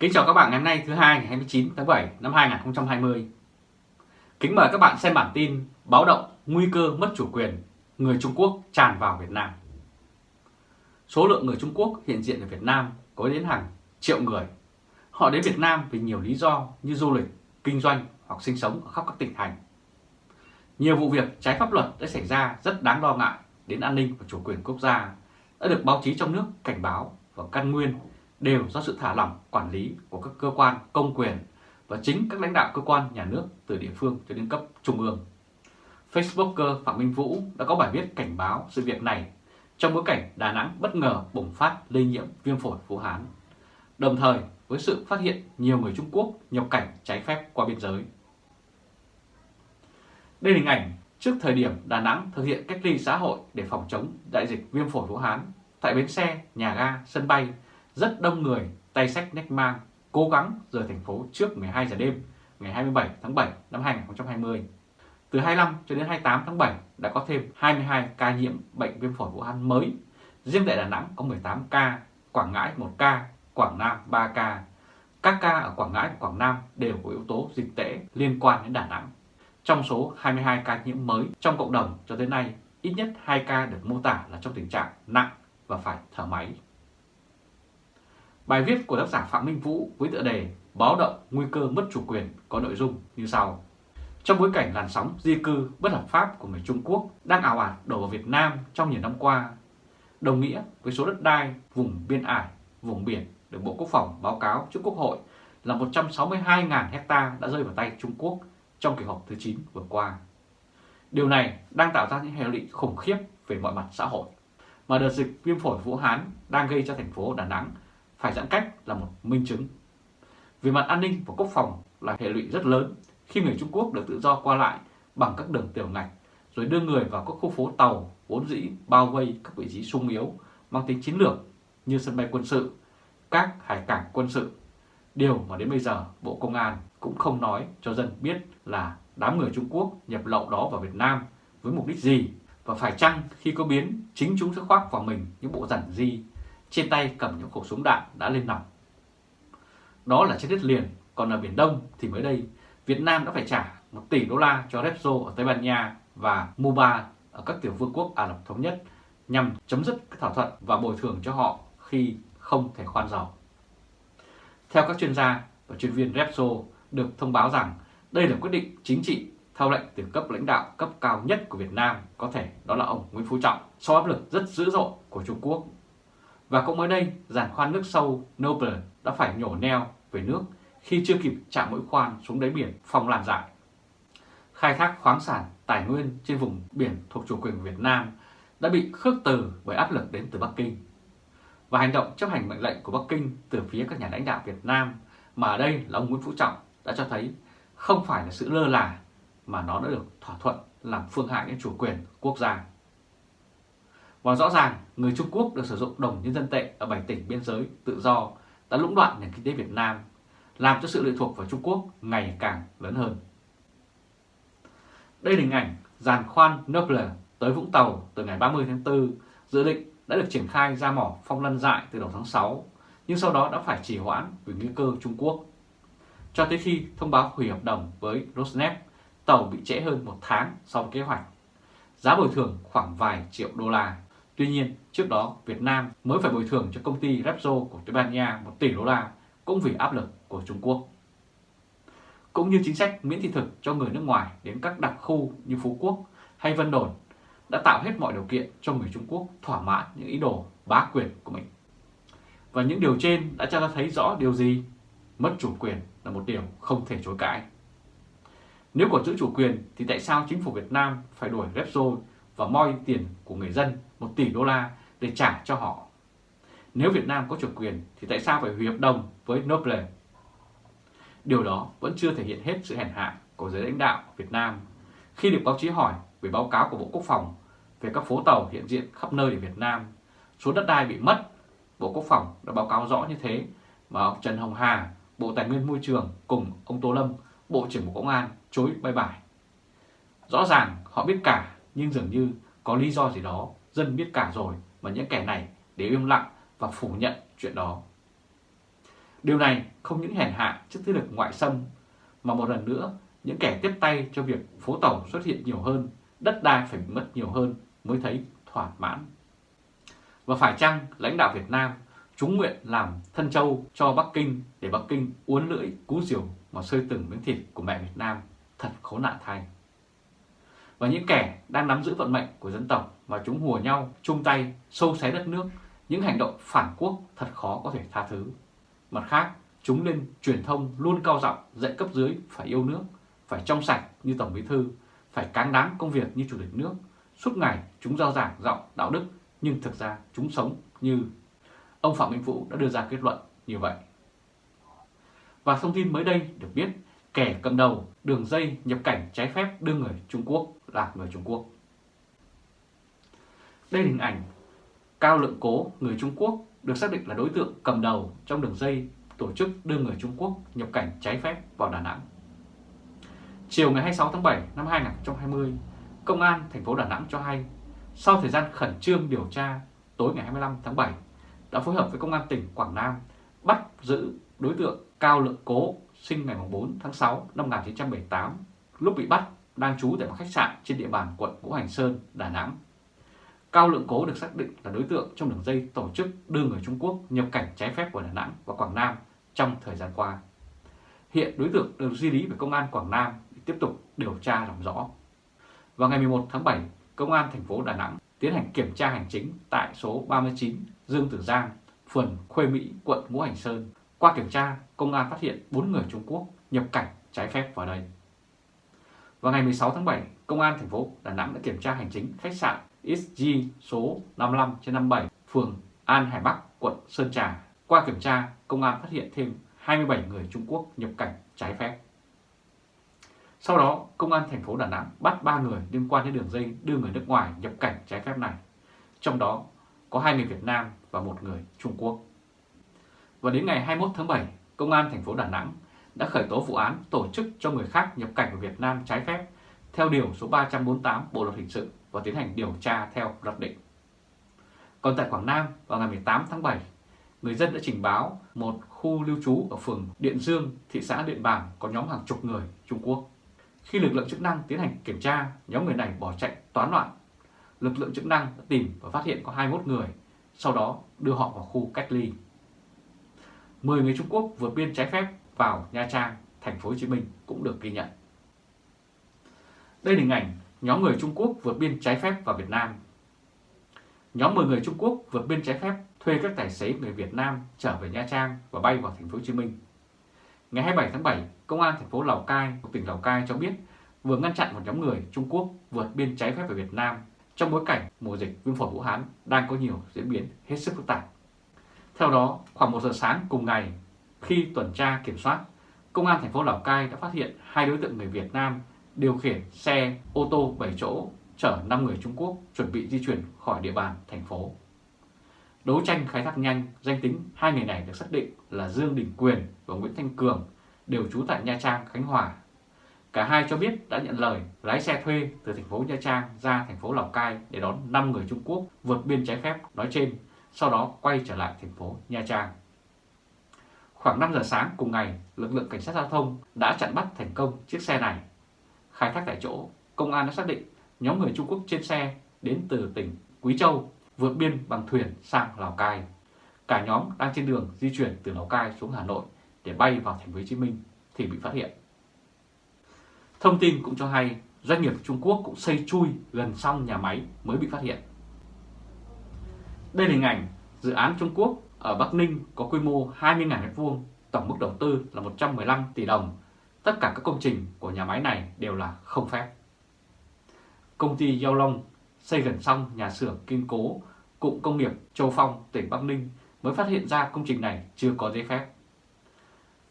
Kính chào các bạn ngày hôm nay thứ hai ngày 29 tháng 7 năm 2020. Kính mời các bạn xem bản tin báo động nguy cơ mất chủ quyền, người Trung Quốc tràn vào Việt Nam. Số lượng người Trung Quốc hiện diện ở Việt Nam có đến hàng triệu người. Họ đến Việt Nam vì nhiều lý do như du lịch, kinh doanh hoặc sinh sống ở khắp các tỉnh thành. Nhiều vụ việc trái pháp luật đã xảy ra rất đáng lo ngại đến an ninh và chủ quyền quốc gia đã được báo chí trong nước cảnh báo và căn nguyên đều do sự thả lỏng quản lý của các cơ quan công quyền và chính các lãnh đạo cơ quan nhà nước từ địa phương cho đến cấp trung ương. Facebooker Phạm Minh Vũ đã có bài viết cảnh báo sự việc này trong bối cảnh Đà Nẵng bất ngờ bùng phát lây nhiễm viêm phổi Vũ Hán, đồng thời với sự phát hiện nhiều người Trung Quốc nhập cảnh trái phép qua biên giới. Đây là hình ảnh trước thời điểm Đà Nẵng thực hiện cách ly xã hội để phòng chống đại dịch viêm phổi Vũ Hán tại bến xe, nhà ga, sân bay rất đông người tay sách nách mang cố gắng rời thành phố trước 12 giờ đêm ngày 27 tháng 7 năm 2020. Từ 25 cho đến 28 tháng 7 đã có thêm 22 ca nhiễm bệnh viêm phổi Vũ Hán mới. Riêng tại Đà Nẵng có 18 ca, Quảng Ngãi 1 ca, Quảng Nam 3 ca. Các ca ở Quảng Ngãi và Quảng Nam đều có yếu tố dịch tễ liên quan đến Đà Nẵng. Trong số 22 ca nhiễm mới trong cộng đồng cho tới nay, ít nhất 2 ca được mô tả là trong tình trạng nặng và phải thở máy. Bài viết của tác giả Phạm Minh Vũ với tựa đề Báo động nguy cơ mất chủ quyền có nội dung như sau. Trong bối cảnh làn sóng di cư bất hợp pháp của người Trung Quốc đang ảo ạt đổ vào Việt Nam trong nhiều năm qua, đồng nghĩa với số đất đai vùng biên ải, vùng biển được Bộ Quốc phòng báo cáo trước Quốc hội là 162.000 hecta đã rơi vào tay Trung Quốc trong kỳ họp thứ 9 vừa qua. Điều này đang tạo ra những hệ lụy khủng khiếp về mọi mặt xã hội mà đợt dịch viêm phổi Vũ Hán đang gây cho thành phố Đà Nẵng phải giãn cách là một minh chứng. Về mặt an ninh và quốc phòng là hệ lụy rất lớn khi người Trung Quốc được tự do qua lại bằng các đường tiểu ngạch rồi đưa người vào các khu phố tàu vốn dĩ bao vây các vị trí sung yếu mang tính chiến lược như sân bay quân sự, các hải cảng quân sự. Điều mà đến bây giờ Bộ Công an cũng không nói cho dân biết là đám người Trung Quốc nhập lậu đó vào Việt Nam với mục đích gì và phải chăng khi có biến chính chúng sẽ khoác vào mình những bộ giản di trên tay cầm những khẩu súng đạn đã lên nòng. Đó là trên đất liền, còn ở Biển Đông thì mới đây Việt Nam đã phải trả 1 tỷ đô la cho Repsol ở Tây Ban Nha và Muba ở các tiểu vương quốc Ả Rập Thống Nhất nhằm chấm dứt các thỏa thuận và bồi thường cho họ khi không thể khoan dầu. Theo các chuyên gia và chuyên viên Repsol được thông báo rằng đây là quyết định chính trị theo lệnh từ cấp lãnh đạo cấp cao nhất của Việt Nam, có thể đó là ông Nguyễn Phú Trọng, sau áp lực rất dữ dội của Trung Quốc và cũng mới đây, giàn khoan nước sâu Noble đã phải nhổ neo về nước khi chưa kịp chạm mũi khoan xuống đáy biển phong lan dại. Khai thác khoáng sản, tài nguyên trên vùng biển thuộc chủ quyền Việt Nam đã bị khước từ bởi áp lực đến từ Bắc Kinh. Và hành động chấp hành mệnh lệnh của Bắc Kinh từ phía các nhà lãnh đạo Việt Nam mà ở đây là ông Nguyễn Phú Trọng đã cho thấy không phải là sự lơ là mà nó đã được thỏa thuận làm phương hại đến chủ quyền quốc gia. Và rõ ràng, người Trung Quốc được sử dụng đồng nhân dân tệ ở 7 tỉnh biên giới tự do đã lũng đoạn nền kinh tế Việt Nam, làm cho sự lệ thuộc vào Trung Quốc ngày càng lớn hơn. Đây là hình ảnh giàn khoan Noble tới Vũng Tàu từ ngày 30 tháng 4 dự định đã được triển khai ra mỏ phong lân dại từ đầu tháng 6, nhưng sau đó đã phải trì hoãn vì nguy cơ Trung Quốc. Cho tới khi thông báo hủy hợp đồng với Rosneft, tàu bị trễ hơn một tháng so với kế hoạch. Giá bồi thường khoảng vài triệu đô la. Tuy nhiên, trước đó Việt Nam mới phải bồi thường cho công ty Repsol của Tây Ban Nha 1 tỷ đô la cũng vì áp lực của Trung Quốc. Cũng như chính sách miễn thị thực cho người nước ngoài đến các đặc khu như Phú Quốc hay Vân Đồn đã tạo hết mọi điều kiện cho người Trung Quốc thỏa mãn những ý đồ bá quyền của mình. Và những điều trên đã cho ta thấy rõ điều gì? Mất chủ quyền là một điều không thể chối cãi. Nếu còn giữ chủ quyền thì tại sao chính phủ Việt Nam phải đuổi Repsol và moi tiền của người dân 1 tỷ đô la để trả cho họ. Nếu Việt Nam có chủ quyền thì tại sao phải hủy hợp đồng với Noble? Điều đó vẫn chưa thể hiện hết sự hèn hạ của giới lãnh đạo Việt Nam khi được báo chí hỏi về báo cáo của Bộ Quốc phòng về các phố tàu hiện diện khắp nơi ở Việt Nam, số đất đai bị mất. Bộ Quốc phòng đã báo cáo rõ như thế mà ông Trần Hồng Hà, Bộ Tài nguyên Môi trường cùng ông Tô Lâm, Bộ trưởng Bộ Công an chối bay bài. Rõ ràng họ biết cả nhưng dường như có lý do gì đó dân biết cả rồi mà những kẻ này để im lặng và phủ nhận chuyện đó. Điều này không những hèn hạ trước thế lực ngoại xâm, mà một lần nữa những kẻ tiếp tay cho việc phố tàu xuất hiện nhiều hơn, đất đai phải mất nhiều hơn mới thấy thỏa mãn. Và phải chăng lãnh đạo Việt Nam chúng nguyện làm thân châu cho Bắc Kinh để Bắc Kinh uốn lưỡi cú diều mà sơi từng miếng thịt của mẹ Việt Nam thật khốn nạn thay. Và những kẻ đang nắm giữ vận mệnh của dân tộc mà chúng hùa nhau chung tay sâu xé đất nước, những hành động phản quốc thật khó có thể tha thứ. Mặt khác, chúng lên truyền thông luôn cao giọng dạy cấp dưới phải yêu nước, phải trong sạch như Tổng Bí Thư, phải cán đáng công việc như Chủ tịch nước. Suốt ngày chúng giao giảng giọng đạo đức nhưng thực ra chúng sống như ông Phạm Minh Vũ đã đưa ra kết luận như vậy. Và thông tin mới đây được biết kẻ cầm đầu đường dây nhập cảnh trái phép đưa người Trung Quốc là người Trung Quốc. Đây là hình ảnh Cao Lượng Cố, người Trung Quốc, được xác định là đối tượng cầm đầu trong đường dây tổ chức đưa người Trung Quốc nhập cảnh trái phép vào Đà Nẵng. Chiều ngày 26 tháng 7 năm 2020, Công an thành phố Đà Nẵng cho hay, sau thời gian khẩn trương điều tra, tối ngày 25 tháng 7, đã phối hợp với Công an tỉnh Quảng Nam bắt giữ đối tượng Cao Lượng Cố, sinh ngày 4 tháng 6 năm 1978, lúc bị bắt đang trú tại một khách sạn trên địa bàn quận Ngũ Hành Sơn, Đà Nẵng. Cao Lượng Cố được xác định là đối tượng trong đường dây tổ chức đưa người Trung Quốc nhập cảnh trái phép vào Đà Nẵng và Quảng Nam trong thời gian qua. Hiện đối tượng được di lý về Công an Quảng Nam để tiếp tục điều tra làm rõ. Vào ngày 11 tháng 7, Công an thành phố Đà Nẵng tiến hành kiểm tra hành chính tại số 39 Dương Tử Giang, phường Khuê Mỹ, quận Ngũ Hành Sơn. Qua kiểm tra, công an phát hiện 4 người Trung Quốc nhập cảnh trái phép vào đây. Vào ngày 16 tháng 7, Công an thành phố Đà Nẵng đã kiểm tra hành chính khách sạn XG số 55 trên 57, phường An Hải Bắc, quận Sơn Trà. Qua kiểm tra, công an phát hiện thêm 27 người Trung Quốc nhập cảnh trái phép. Sau đó, Công an thành phố Đà Nẵng bắt 3 người liên quan đến đường dây đưa người nước ngoài nhập cảnh trái phép này. Trong đó có hai người Việt Nam và một người Trung Quốc. Và đến ngày 21 tháng 7, Công an thành phố Đà Nẵng đã khởi tố vụ án tổ chức cho người khác nhập cảnh vào Việt Nam trái phép theo điều số 348 Bộ luật hình sự và tiến hành điều tra theo luật định. Còn tại Quảng Nam vào ngày 18 tháng 7, người dân đã trình báo một khu lưu trú ở phường Điện Dương, thị xã Điện Bàn có nhóm hàng chục người Trung Quốc. Khi lực lượng chức năng tiến hành kiểm tra, nhóm người này bỏ chạy toán loạn. Lực lượng chức năng đã tìm và phát hiện có 21 người, sau đó đưa họ vào khu cách ly. 10 người Trung Quốc vượt biên trái phép vào Nha Trang, thành phố Hồ Chí Minh cũng được ghi nhận. Đây là hình ảnh nhóm người Trung Quốc vượt biên trái phép vào Việt Nam. Nhóm 10 người Trung Quốc vượt biên trái phép thuê các tài xế người Việt Nam trở về Nha Trang và bay vào thành phố Hồ Chí Minh. Ngày 27 tháng 7, Công an thành phố Lào Cai, tỉnh Lào Cai cho biết vừa ngăn chặn một nhóm người Trung Quốc vượt biên trái phép về Việt Nam trong bối cảnh mùa dịch viêm phổi Vũ Hán đang có nhiều diễn biến hết sức phức tạp. Theo đó, khoảng 1 giờ sáng cùng ngày, khi tuần tra kiểm soát, Công an thành phố Lào Cai đã phát hiện hai đối tượng người Việt Nam điều khiển xe ô tô 7 chỗ chở 5 người Trung Quốc chuẩn bị di chuyển khỏi địa bàn thành phố. Đấu tranh khai thác nhanh, danh tính hai người này được xác định là Dương Đình Quyền và Nguyễn Thanh Cường, đều trú tại Nha Trang, Khánh Hòa. Cả hai cho biết đã nhận lời lái xe thuê từ thành phố Nha Trang ra thành phố Lào Cai để đón 5 người Trung Quốc vượt biên trái phép nói trên, sau đó quay trở lại thành phố Nha Trang. Khoảng 5 giờ sáng cùng ngày, lực lượng cảnh sát giao thông đã chặn bắt thành công chiếc xe này. Khai thác tại chỗ, công an đã xác định nhóm người Trung Quốc trên xe đến từ tỉnh Quý Châu vượt biên bằng thuyền sang Lào Cai. Cả nhóm đang trên đường di chuyển từ Lào Cai xuống Hà Nội để bay vào thành phố Hồ Chí Minh thì bị phát hiện. Thông tin cũng cho hay doanh nghiệp Trung Quốc cũng xây chui gần xong nhà máy mới bị phát hiện. Đây là hình ảnh dự án Trung Quốc ở Bắc Ninh có quy mô 20.000 m2, tổng mức đầu tư là 115 tỷ đồng. Tất cả các công trình của nhà máy này đều là không phép. Công ty Giao Long xây gần xong nhà xưởng kiên cố cụm công nghiệp Châu Phong, tỉnh Bắc Ninh mới phát hiện ra công trình này chưa có giấy phép.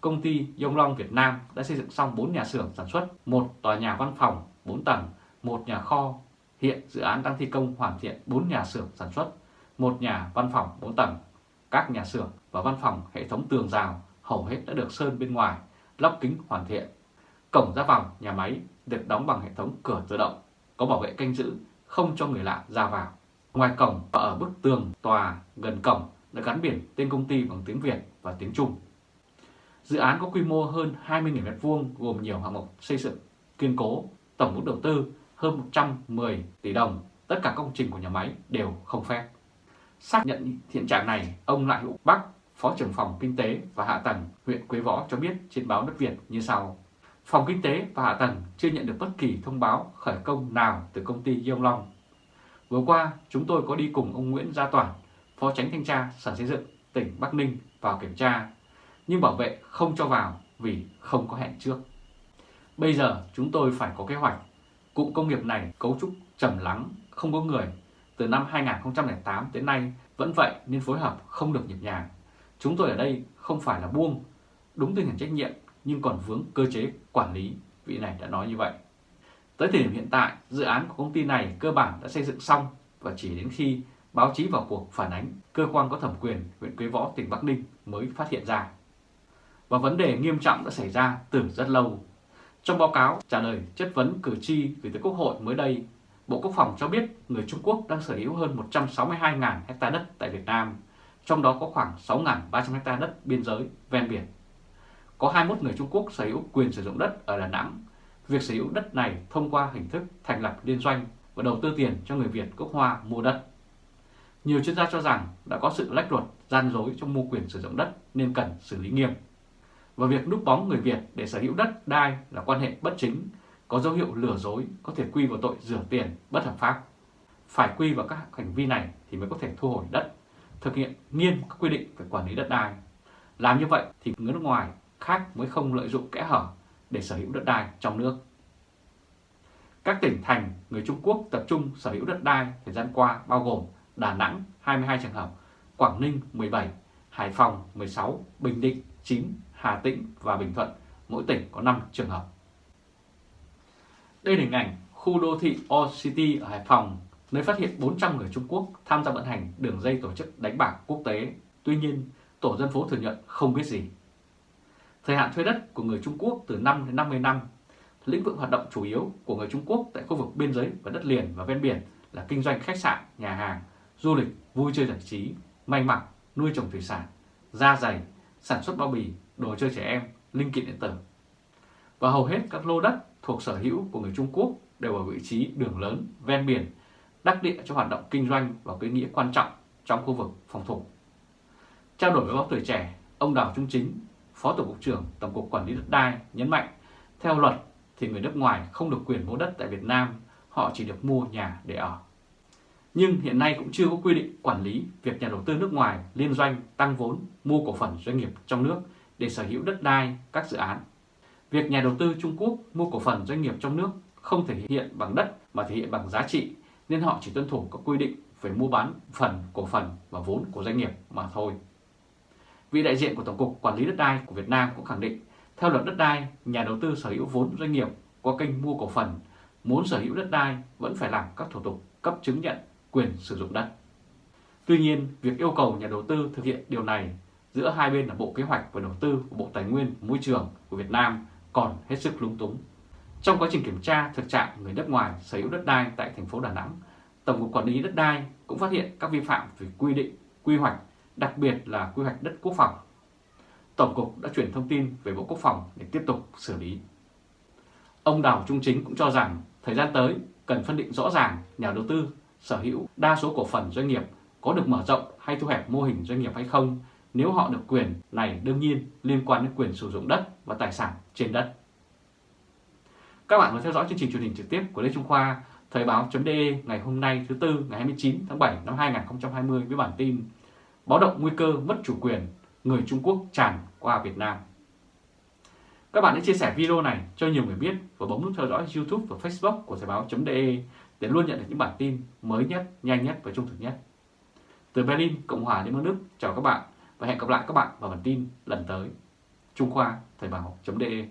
Công ty Dông Long Việt Nam đã xây dựng xong 4 nhà xưởng sản xuất, một tòa nhà văn phòng 4 tầng, một nhà kho. Hiện dự án đang thi công hoàn thiện 4 nhà xưởng sản xuất, một nhà văn phòng 4 tầng. Các nhà xưởng và văn phòng hệ thống tường rào hầu hết đã được sơn bên ngoài, lắp kính hoàn thiện. Cổng ra vào nhà máy được đóng bằng hệ thống cửa tự động, có bảo vệ canh giữ, không cho người lạ ra vào. Ngoài cổng và ở bức tường tòa gần cổng đã gắn biển tên công ty bằng tiếng Việt và tiếng Trung. Dự án có quy mô hơn 20.000 m2 gồm nhiều hạng mục xây dựng kiên cố, tổng vốn đầu tư hơn 110 tỷ đồng. Tất cả công trình của nhà máy đều không phép. Xác nhận hiện trạng này, ông Lại Hữu Bắc, Phó trưởng phòng Kinh tế và Hạ tầng huyện Quế Võ cho biết trên báo Đất Việt như sau. Phòng Kinh tế và Hạ tầng chưa nhận được bất kỳ thông báo khởi công nào từ công ty Yông Long. Vừa qua, chúng tôi có đi cùng ông Nguyễn Gia Toản, Phó Tránh Thanh tra Sở Xây dựng tỉnh Bắc Ninh vào kiểm tra, nhưng bảo vệ không cho vào vì không có hẹn trước. Bây giờ chúng tôi phải có kế hoạch. Cụm công nghiệp này cấu trúc trầm lắng, không có người. Từ năm 2008 đến nay vẫn vậy nên phối hợp không được nhịp nhàng. Chúng tôi ở đây không phải là buông, đúng tinh thần trách nhiệm nhưng còn vướng cơ chế quản lý, vị này đã nói như vậy. Tới thời điểm hiện tại, dự án của công ty này cơ bản đã xây dựng xong và chỉ đến khi báo chí vào cuộc phản ánh, cơ quan có thẩm quyền huyện Quế Võ, tỉnh Bắc Ninh mới phát hiện ra. Và vấn đề nghiêm trọng đã xảy ra từ rất lâu. Trong báo cáo trả lời chất vấn cử tri gửi tới Quốc hội mới đây, Bộ Quốc phòng cho biết người Trung Quốc đang sở hữu hơn 162.000 hecta đất tại Việt Nam, trong đó có khoảng 6.300 hecta đất biên giới ven biển. Có 21 người Trung Quốc sở hữu quyền sử dụng đất ở Đà Nẵng. Việc sở hữu đất này thông qua hình thức thành lập liên doanh và đầu tư tiền cho người Việt gốc Hoa mua đất. Nhiều chuyên gia cho rằng đã có sự lách luật, gian dối trong mua quyền sử dụng đất nên cần xử lý nghiêm. Và việc núp bóng người Việt để sở hữu đất đai là quan hệ bất chính, có dấu hiệu lừa dối, có thể quy vào tội rửa tiền bất hợp pháp. Phải quy vào các hành vi này thì mới có thể thu hồi đất, thực hiện nghiêm các quy định về quản lý đất đai. Làm như vậy thì người nước ngoài khác mới không lợi dụng kẽ hở để sở hữu đất đai trong nước. Các tỉnh thành người Trung Quốc tập trung sở hữu đất đai thời gian qua bao gồm Đà Nẵng 22 trường hợp, Quảng Ninh 17, Hải Phòng 16, Bình Định 9, Hà Tĩnh và Bình Thuận, mỗi tỉnh có 5 trường hợp. Đây là hình ảnh khu đô thị All City ở Hải Phòng, nơi phát hiện 400 người Trung Quốc tham gia vận hành đường dây tổ chức đánh bạc quốc tế. Tuy nhiên, tổ dân phố thừa nhận không biết gì. Thời hạn thuê đất của người Trung Quốc từ 5 đến 50 năm. Lĩnh vực hoạt động chủ yếu của người Trung Quốc tại khu vực biên giới và đất liền và ven biển là kinh doanh khách sạn, nhà hàng, du lịch, vui chơi giải trí, may mặc, nuôi trồng thủy sản, da dày, sản xuất bao bì, đồ chơi trẻ em, linh kiện điện tử. Và hầu hết các lô đất thuộc sở hữu của người Trung Quốc đều ở vị trí đường lớn, ven biển, đắc địa cho hoạt động kinh doanh và có ý nghĩa quan trọng trong khu vực phòng thủ. Trao đổi với báo tuổi trẻ, ông Đào Trung Chính, Phó Tổng cục trưởng Tổng cục Quản lý đất đai nhấn mạnh, theo luật thì người nước ngoài không được quyền mua đất tại Việt Nam, họ chỉ được mua nhà để ở. Nhưng hiện nay cũng chưa có quy định quản lý việc nhà đầu tư nước ngoài liên doanh tăng vốn mua cổ phần doanh nghiệp trong nước để sở hữu đất đai các dự án. Việc nhà đầu tư Trung Quốc mua cổ phần doanh nghiệp trong nước không thể hiện bằng đất mà thể hiện bằng giá trị nên họ chỉ tuân thủ các quy định về mua bán phần, cổ phần và vốn của doanh nghiệp mà thôi. Vị đại diện của Tổng cục Quản lý đất đai của Việt Nam cũng khẳng định, theo luật đất đai, nhà đầu tư sở hữu vốn doanh nghiệp qua kênh mua cổ phần, muốn sở hữu đất đai vẫn phải làm các thủ tục cấp chứng nhận quyền sử dụng đất. Tuy nhiên, việc yêu cầu nhà đầu tư thực hiện điều này giữa hai bên là Bộ Kế hoạch và Đầu tư và Bộ Tài nguyên Môi trường của Việt Nam còn hết sức lung túng. Trong quá trình kiểm tra thực trạng người nước ngoài sở hữu đất đai tại thành phố Đà Nẵng, Tổng cục Quản lý đất đai cũng phát hiện các vi phạm về quy định, quy hoạch, đặc biệt là quy hoạch đất quốc phòng. Tổng cục đã chuyển thông tin về Bộ Quốc phòng để tiếp tục xử lý. Ông Đào Trung Chính cũng cho rằng thời gian tới cần phân định rõ ràng nhà đầu tư sở hữu đa số cổ phần doanh nghiệp có được mở rộng hay thu hẹp mô hình doanh nghiệp hay không nếu họ được quyền này đương nhiên liên quan đến quyền sử dụng đất và tài sản trên đất. Các bạn vừa theo dõi chương trình truyền hình trực tiếp của Lê Trung Khoa, Thời báo.de ngày hôm nay thứ Tư ngày 29 tháng 7 năm 2020 với bản tin Báo động nguy cơ mất chủ quyền, người Trung Quốc tràn qua Việt Nam. Các bạn hãy chia sẻ video này cho nhiều người biết và bấm nút theo dõi YouTube và Facebook của Thời báo.de để luôn nhận được những bản tin mới nhất, nhanh nhất và trung thực nhất. Từ Berlin, Cộng hòa Liên bang Đức, chào các bạn và hẹn gặp lại các bạn vào bản tin lần tới. Trung Khoa Thời báo.de